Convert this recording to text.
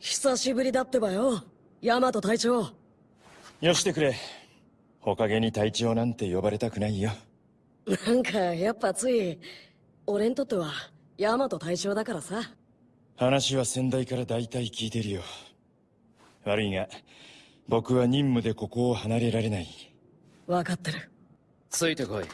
久しぶりだってばよ。ヤマト隊長。よしてくれ。ほかげに隊長なんて呼ばれたくないよ。なんかやっぱつい俺にとってはヤマト隊長だからさ。話は先代から大体聞いてるよ。悪いが僕は任務でここを離れられない。分かってる。ついてこい。